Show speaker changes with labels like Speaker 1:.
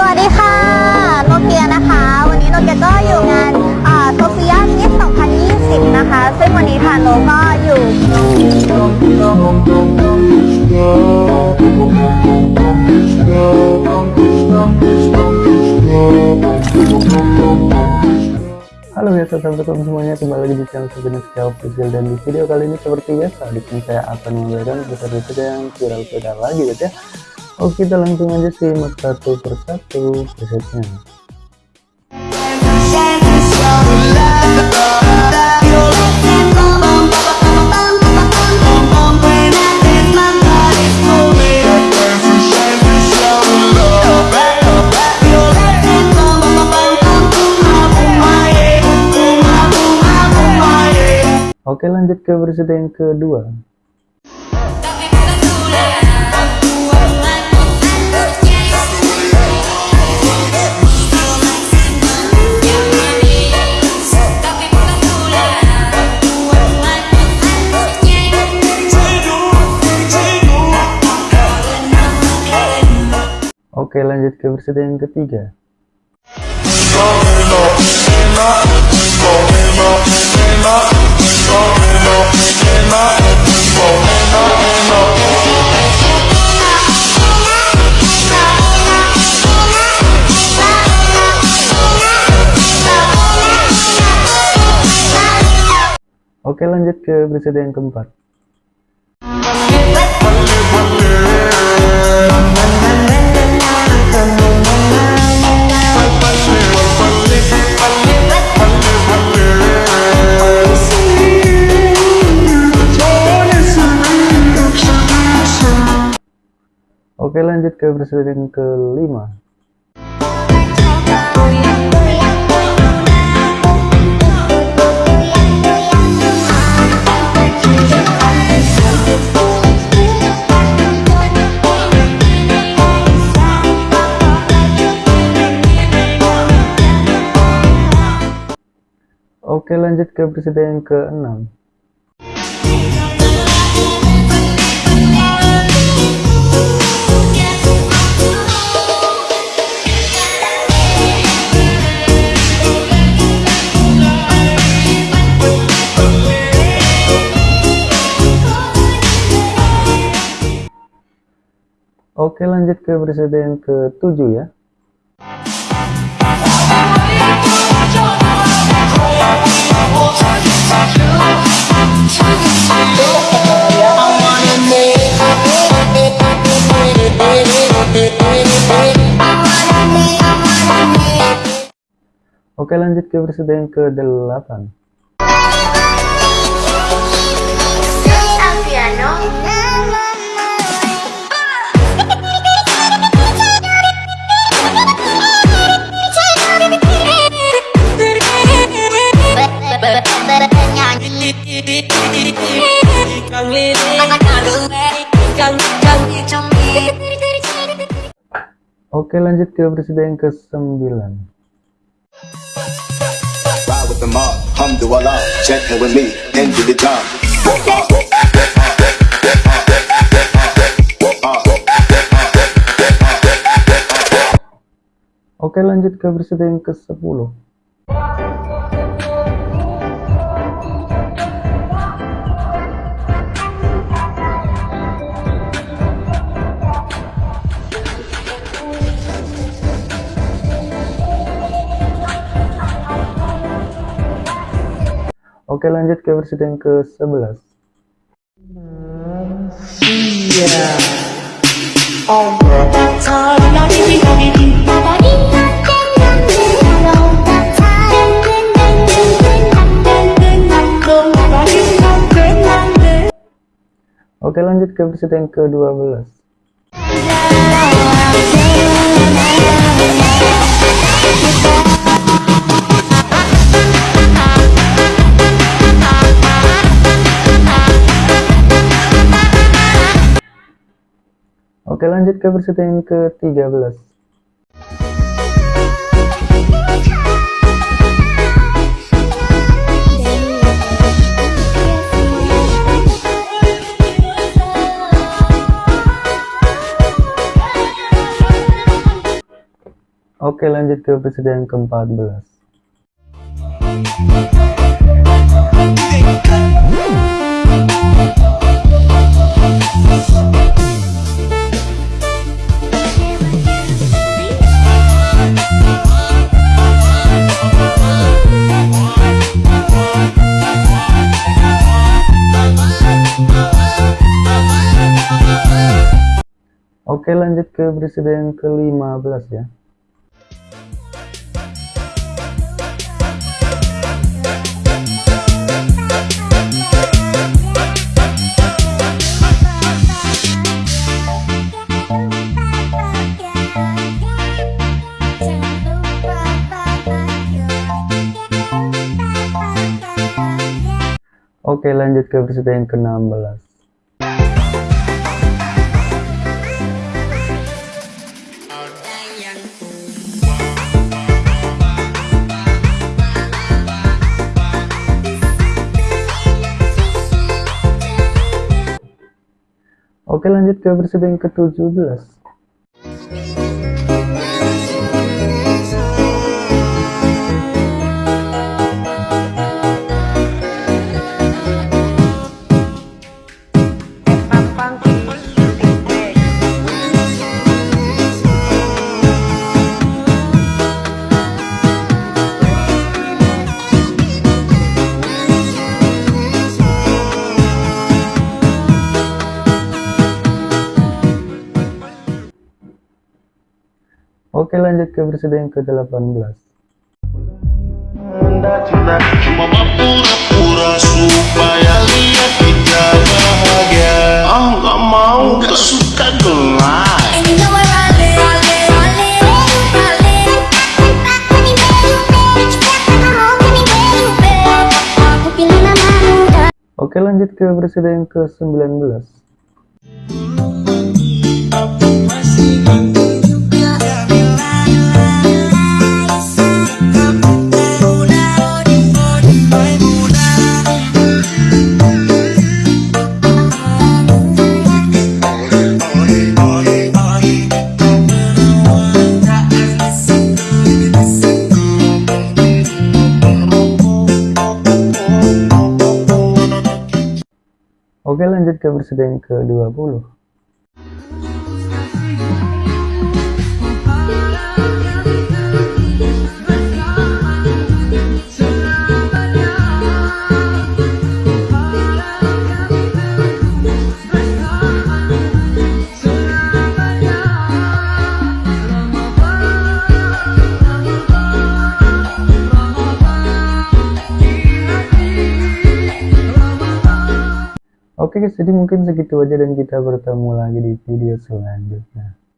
Speaker 1: สวัสดีค่ะ โนเกียนะคะ วันนี้โนเกียก็อยู่งานโซเฟียมิส2020 นะคะ ซึ่งวันนี้ทางโนก็อยู่
Speaker 2: Halo ya sahabat-sahabat semuanya kembali lagi di channel Sejenis Official dan di video kali ini seperti biasa di sini saya akan memberikan besar-besar yang viral viral lagi guys ya Oke kita langsung aja simak satu persatu presetnya Oke lanjut ke versi yang kedua Oke lanjut ke versi yang ketiga. Oke lanjut ke versi yang keempat Oke lanjut ke yang kelima. Oke lanjut ke versi yang keenam Oke lanjut ke versi yang ketujuh ya. Oke lanjut ke versi yang ke-8 Oke lanjut ke versi yang ke-9
Speaker 3: Ride with the mob, alhamdulillah, gently with me, into the job.
Speaker 2: Oke lanjut ke versi yang ke-10 Oke lanjut ke versi yang ke-11 Oke lanjut ke versi yang ke-12 Oke lanjut ke versi yang ke-13 Oke lanjut ke episode yang ke-14 Oke lanjut ke yang ke-15 ya. Oke lanjut ke episode yang ke-16 Oke lanjut ke episode yang ke-17 Oke lanjut ke versi yang ke-18 Oke lanjut ke versi yang ke-19 lanjut ke yang ke-20 Oke guys, jadi mungkin segitu aja dan kita bertemu lagi di video selanjutnya.